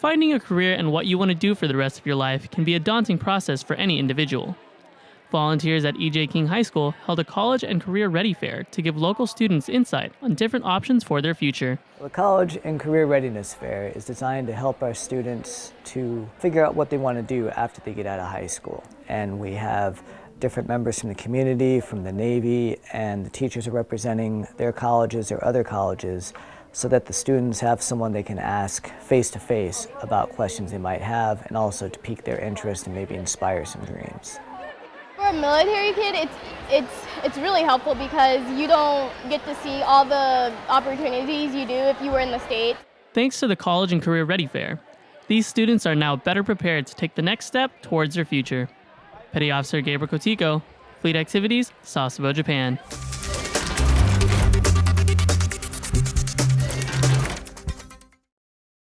Finding a career and what you want to do for the rest of your life can be a daunting process for any individual. Volunteers at E.J. King High School held a college and career ready fair to give local students insight on different options for their future. The College and Career Readiness Fair is designed to help our students to figure out what they want to do after they get out of high school. And we have different members from the community, from the Navy, and the teachers are representing their colleges or other colleges so that the students have someone they can ask face to face about questions they might have and also to pique their interest and maybe inspire some dreams. For a military kid, it's, it's, it's really helpful because you don't get to see all the opportunities you do if you were in the States. Thanks to the College and Career Ready Fair, these students are now better prepared to take the next step towards their future. Petty Officer Gabriel Kotiko, Fleet Activities, Sasebo, Japan.